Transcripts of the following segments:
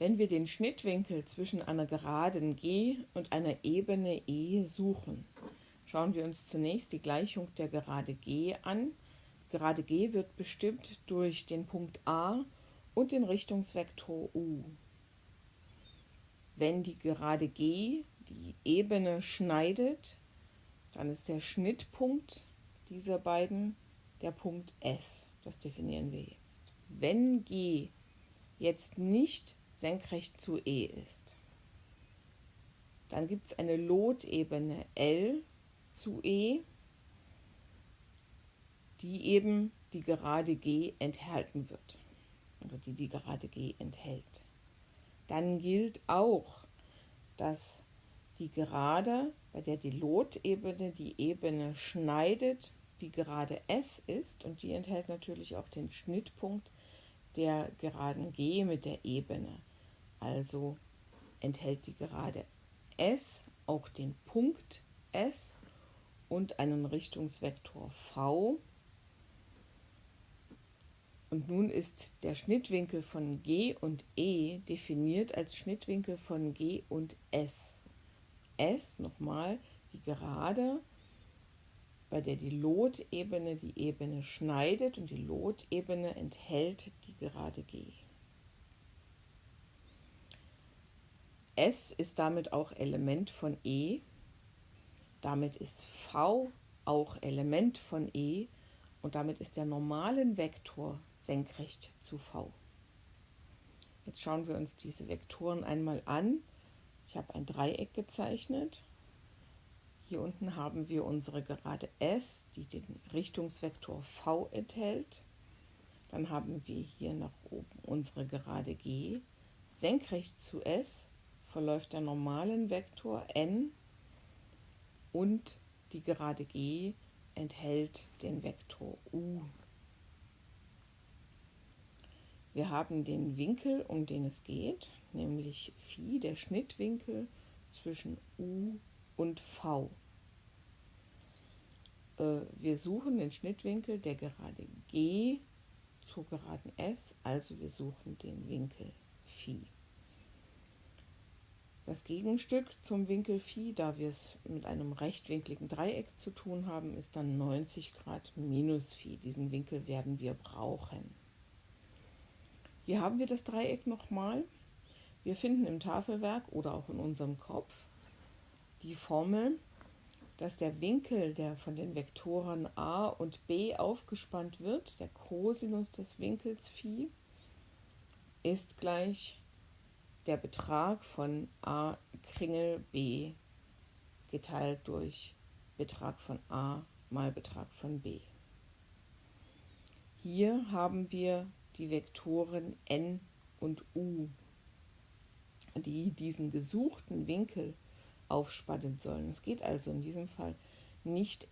Wenn wir den Schnittwinkel zwischen einer Geraden G und einer Ebene E suchen, schauen wir uns zunächst die Gleichung der Gerade G an. Gerade G wird bestimmt durch den Punkt A und den Richtungsvektor U. Wenn die Gerade G die Ebene schneidet, dann ist der Schnittpunkt dieser beiden der Punkt S. Das definieren wir jetzt. Wenn G jetzt nicht senkrecht zu E ist, dann gibt es eine Lotebene L zu E, die eben die gerade G enthalten wird oder die die gerade G enthält. Dann gilt auch, dass die Gerade, bei der die Lotebene die Ebene schneidet, die Gerade S ist und die enthält natürlich auch den Schnittpunkt der Geraden G mit der Ebene. Also enthält die Gerade S auch den Punkt S und einen Richtungsvektor V. Und nun ist der Schnittwinkel von G und E definiert als Schnittwinkel von G und S. S, nochmal, die Gerade, bei der die Lotebene die Ebene schneidet und die Lotebene enthält die Gerade G. S ist damit auch Element von E, damit ist V auch Element von E und damit ist der normalen Vektor senkrecht zu V. Jetzt schauen wir uns diese Vektoren einmal an. Ich habe ein Dreieck gezeichnet. Hier unten haben wir unsere Gerade S, die den Richtungsvektor V enthält. Dann haben wir hier nach oben unsere Gerade G. Senkrecht zu S verläuft der normalen Vektor n und die Gerade G enthält den Vektor u. Wir haben den Winkel, um den es geht, nämlich Phi, der Schnittwinkel zwischen U und V. Äh, wir suchen den Schnittwinkel der Gerade G zur Geraden S, also wir suchen den Winkel Phi. Das Gegenstück zum Winkel Phi, da wir es mit einem rechtwinkligen Dreieck zu tun haben, ist dann 90 Grad minus Phi. Diesen Winkel werden wir brauchen. Hier haben wir das Dreieck nochmal. Wir finden im Tafelwerk oder auch in unserem Kopf die Formel, dass der Winkel, der von den Vektoren a und b aufgespannt wird, der Cosinus des Winkels Phi, ist gleich der Betrag von a Kringel b geteilt durch Betrag von a mal Betrag von b. Hier haben wir die Vektoren n und u die diesen gesuchten Winkel aufspannen sollen. Es geht also in diesem Fall nicht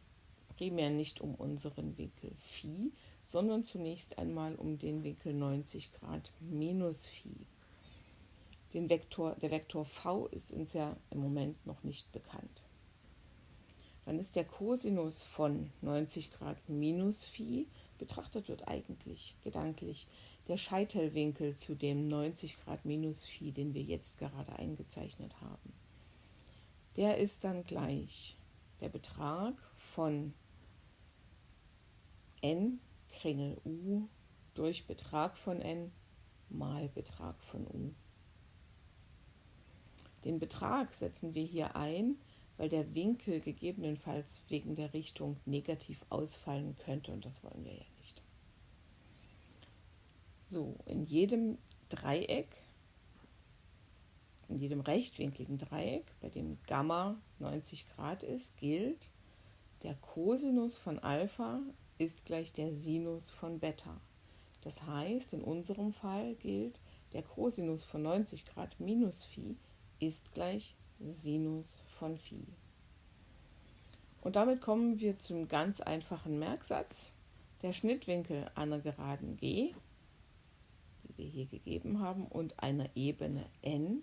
primär nicht um unseren Winkel Phi, sondern zunächst einmal um den Winkel 90 Grad minus Phi. Den Vektor, der Vektor v ist uns ja im Moment noch nicht bekannt. Dann ist der Cosinus von 90 Grad minus Phi, betrachtet wird eigentlich gedanklich der Scheitelwinkel zu dem 90 Grad minus Phi, den wir jetzt gerade eingezeichnet haben. Der ist dann gleich der Betrag von n Kringel u durch Betrag von n mal Betrag von u. Den Betrag setzen wir hier ein, weil der Winkel gegebenenfalls wegen der Richtung negativ ausfallen könnte und das wollen wir ja nicht. So, in jedem Dreieck, in jedem rechtwinkligen Dreieck, bei dem Gamma 90 Grad ist, gilt, der Cosinus von Alpha ist gleich der Sinus von Beta. Das heißt, in unserem Fall gilt, der Cosinus von 90 Grad minus Phi ist gleich Sinus von Phi. Und damit kommen wir zum ganz einfachen Merksatz. Der Schnittwinkel einer Geraden G wir hier gegeben haben, und einer Ebene n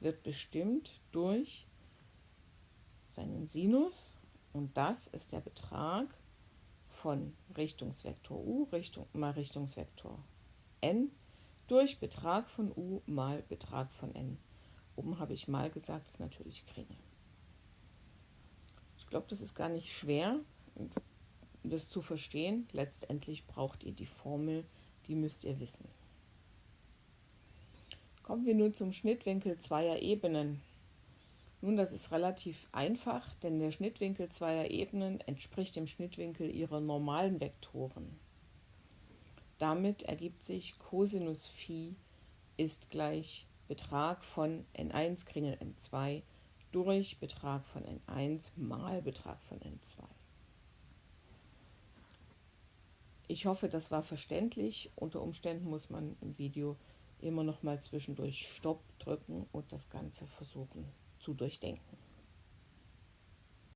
wird bestimmt durch seinen Sinus und das ist der Betrag von Richtungsvektor u Richtung, mal Richtungsvektor n durch Betrag von u mal Betrag von n. Oben habe ich mal gesagt, ist natürlich Kringel. Ich glaube, das ist gar nicht schwer, das zu verstehen. Letztendlich braucht ihr die Formel, die müsst ihr wissen. Kommen wir nun zum Schnittwinkel zweier Ebenen. Nun, das ist relativ einfach, denn der Schnittwinkel zweier Ebenen entspricht dem Schnittwinkel ihrer normalen Vektoren. Damit ergibt sich Cosinus Phi ist gleich Betrag von n1 Kringel n2 durch Betrag von n1 mal Betrag von n2. Ich hoffe, das war verständlich. Unter Umständen muss man im Video immer noch mal zwischendurch Stopp drücken und das Ganze versuchen zu durchdenken.